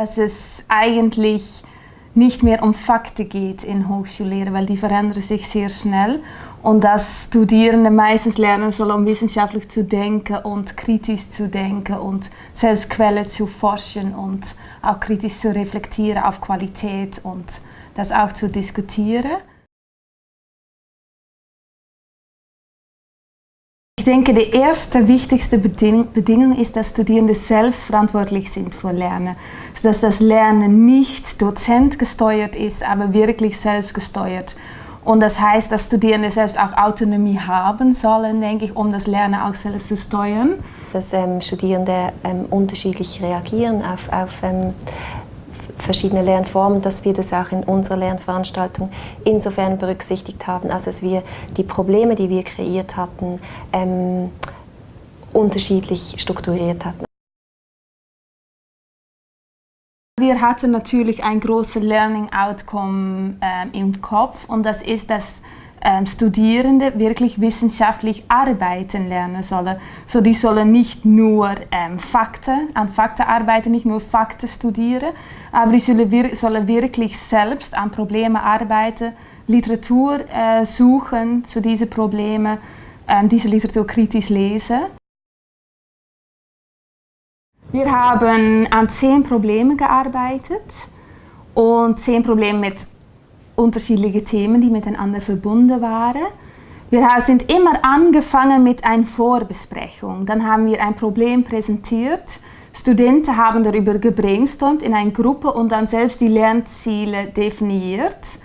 dass es eigentlich nicht mehr um Fakten geht in Hochschullehre, weil die verändern sich sehr schnell und dass Studierende meistens lernen sollen, um wissenschaftlich zu denken und kritisch zu denken und selbst Quellen zu forschen und auch kritisch zu reflektieren auf Qualität und das auch zu diskutieren. Denke, die erste wichtigste Bedingung ist, dass Studierende selbst verantwortlich sind für Lernen. Sodass das Lernen nicht dozentgesteuert ist, aber wirklich selbstgesteuert. Und das heißt, dass Studierende selbst auch Autonomie haben sollen, denke ich, um das Lernen auch selbst zu steuern. Dass ähm, Studierende ähm, unterschiedlich reagieren auf, auf ähm, verschiedene Lernformen, dass wir das auch in unserer Lernveranstaltung insofern berücksichtigt haben, als dass wir die Probleme, die wir kreiert hatten, ähm, unterschiedlich strukturiert hatten. Wir hatten natürlich ein großes Learning Outcome äh, im Kopf und das ist, dass ähm, Studierende wirklich wissenschaftlich arbeiten lernen sollen. So die sollen nicht nur ähm, Fakten, an Fakten arbeiten, nicht nur Fakten studieren, aber die sollen, wir sollen wirklich selbst an Problemen arbeiten, Literatur äh, suchen zu diesen Problemen, ähm, diese Literatur kritisch lesen. Wir haben an zehn Problemen gearbeitet und zehn Probleme mit unterschiedliche Themen, die miteinander verbunden waren. Wir sind immer angefangen mit einer Vorbesprechung. Dann haben wir ein Problem präsentiert. Studenten haben darüber gebrainstormt in einer Gruppe und dann selbst die Lernziele definiert.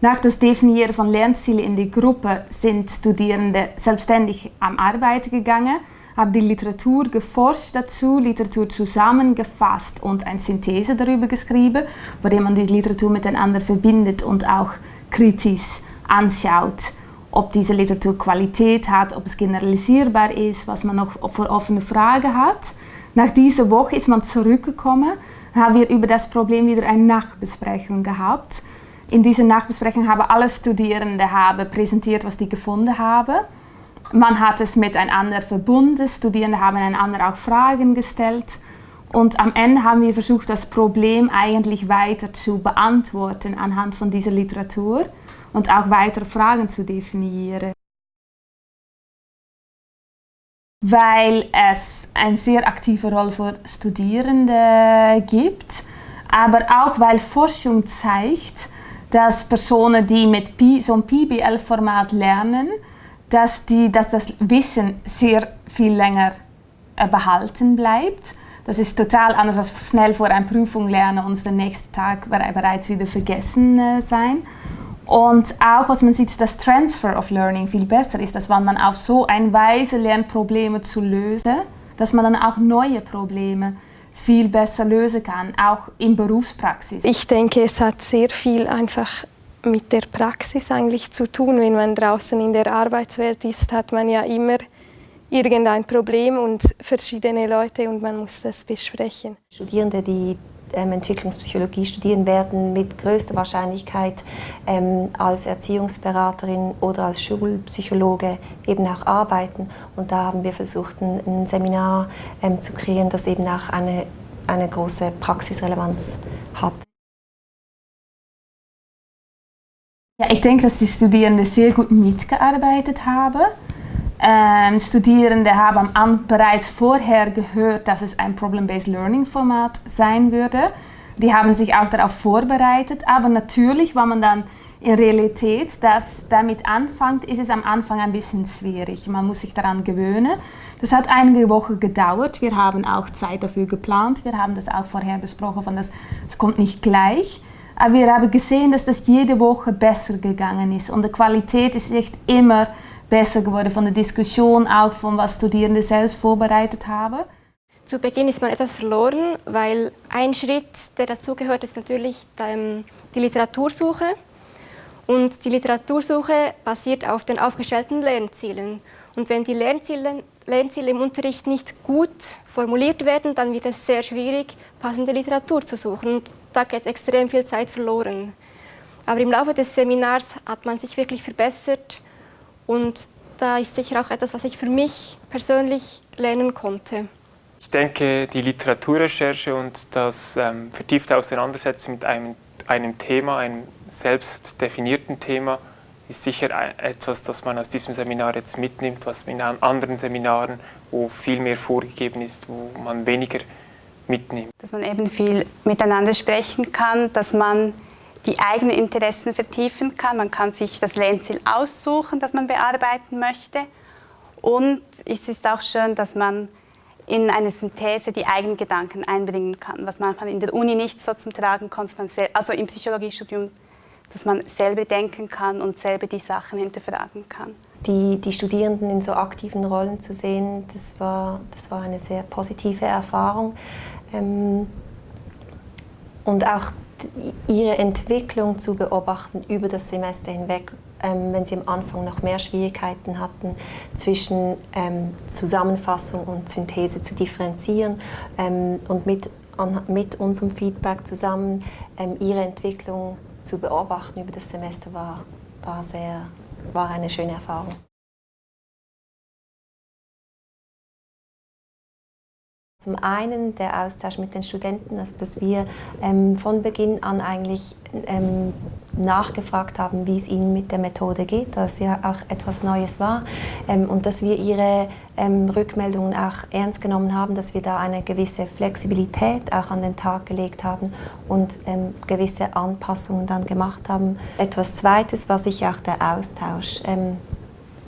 Nach das Definieren von Lernzielen in die Gruppe sind Studierende selbstständig am Arbeiten gegangen habe die Literatur geforscht dazu, Literatur zusammengefasst und eine Synthese darüber geschrieben, der man die Literatur miteinander verbindet und auch kritisch anschaut, ob diese Literatur Qualität hat, ob es generalisierbar ist, was man noch für offene Fragen hat. Nach dieser Woche ist man zurückgekommen, haben wir über das Problem wieder eine Nachbesprechung gehabt. In dieser Nachbesprechung haben alle Studierende haben präsentiert, was sie gefunden haben. Man hat es miteinander verbunden, Studierende haben einander auch Fragen gestellt und am Ende haben wir versucht, das Problem eigentlich weiter zu beantworten anhand von dieser Literatur und auch weitere Fragen zu definieren. Weil es eine sehr aktive Rolle für Studierende gibt, aber auch weil Forschung zeigt, dass Personen, die mit so einem PBL-Format lernen, dass, die, dass das Wissen sehr viel länger äh, behalten bleibt. Das ist total anders als schnell vor einer Prüfung lernen und den nächsten Tag bereits wieder vergessen äh, sein. Und auch, was man sieht, dass Transfer of Learning viel besser ist, dass wenn man auf so eine Weise lernt, Probleme zu lösen, dass man dann auch neue Probleme viel besser lösen kann, auch in Berufspraxis. Ich denke, es hat sehr viel einfach mit der Praxis eigentlich zu tun. Wenn man draußen in der Arbeitswelt ist, hat man ja immer irgendein Problem und verschiedene Leute und man muss das besprechen. Studierende, die ähm, Entwicklungspsychologie studieren, werden mit größter Wahrscheinlichkeit ähm, als Erziehungsberaterin oder als Schulpsychologe eben auch arbeiten. Und da haben wir versucht, ein, ein Seminar ähm, zu kreieren, das eben auch eine, eine große Praxisrelevanz hat. Ja, ich denke, dass die Studierenden sehr gut mitgearbeitet haben. Ähm, Studierende haben bereits vorher gehört, dass es ein Problem-Based Learning Format sein würde. Die haben sich auch darauf vorbereitet, aber natürlich, wenn man dann in Realität das damit anfängt, ist es am Anfang ein bisschen schwierig. Man muss sich daran gewöhnen. Das hat einige Wochen gedauert. Wir haben auch Zeit dafür geplant. Wir haben das auch vorher besprochen, von das, das kommt nicht gleich. Aber wir haben gesehen, dass das jede Woche besser gegangen ist und die Qualität ist echt immer besser geworden von der Diskussion, auch von was Studierende selbst vorbereitet haben. Zu Beginn ist man etwas verloren, weil ein Schritt, der dazugehört, ist natürlich die Literatursuche. Und die Literatursuche basiert auf den aufgestellten Lernzielen. Und wenn die Lernziele, Lernziele im Unterricht nicht gut formuliert werden, dann wird es sehr schwierig, passende Literatur zu suchen. Und da geht extrem viel Zeit verloren. Aber im Laufe des Seminars hat man sich wirklich verbessert und da ist sicher auch etwas, was ich für mich persönlich lernen konnte. Ich denke, die Literaturrecherche und das ähm, vertiefte Auseinandersetzen mit einem, einem Thema, einem selbst definierten Thema, ist sicher etwas, das man aus diesem Seminar jetzt mitnimmt, was in anderen Seminaren, wo viel mehr vorgegeben ist, wo man weniger mitnimmt. Dass man eben viel miteinander sprechen kann, dass man die eigenen Interessen vertiefen kann. Man kann sich das Lernziel aussuchen, das man bearbeiten möchte. Und es ist auch schön, dass man in eine Synthese die eigenen Gedanken einbringen kann, was manchmal in der Uni nicht so zum Tragen kommt, also im Psychologiestudium, dass man selber denken kann und selber die Sachen hinterfragen kann. Die, die Studierenden in so aktiven Rollen zu sehen, das war, das war eine sehr positive Erfahrung. Ähm, und auch ihre Entwicklung zu beobachten über das Semester hinweg, ähm, wenn sie am Anfang noch mehr Schwierigkeiten hatten, zwischen ähm, Zusammenfassung und Synthese zu differenzieren ähm, und mit, an, mit unserem Feedback zusammen ähm, ihre Entwicklung zu beobachten über das Semester war, war, sehr, war eine schöne Erfahrung. Zum einen der Austausch mit den Studenten, also dass wir ähm, von Beginn an eigentlich ähm, nachgefragt haben, wie es ihnen mit der Methode geht, dass ja auch etwas Neues war ähm, und dass wir ihre ähm, Rückmeldungen auch ernst genommen haben, dass wir da eine gewisse Flexibilität auch an den Tag gelegt haben und ähm, gewisse Anpassungen dann gemacht haben. Etwas Zweites war sicher auch der Austausch ähm,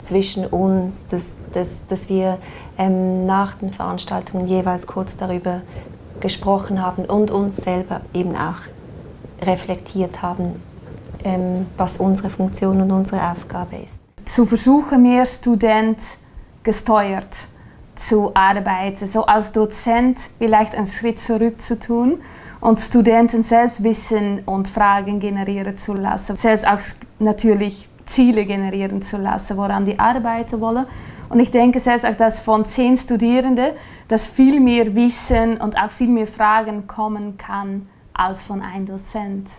zwischen uns, dass, dass, dass wir ähm, nach den Veranstaltungen jeweils kurz darüber gesprochen haben und uns selber eben auch reflektiert haben, ähm, was unsere Funktion und unsere Aufgabe ist. Zu versuchen, mehr Student gesteuert zu arbeiten, so als Dozent vielleicht einen Schritt zurück zu tun und Studenten selbst Wissen und Fragen generieren zu lassen. Selbst auch natürlich Ziele generieren zu lassen, woran die arbeiten wollen. Und ich denke selbst auch, dass von zehn Studierenden, dass viel mehr Wissen und auch viel mehr Fragen kommen kann als von einem Dozent.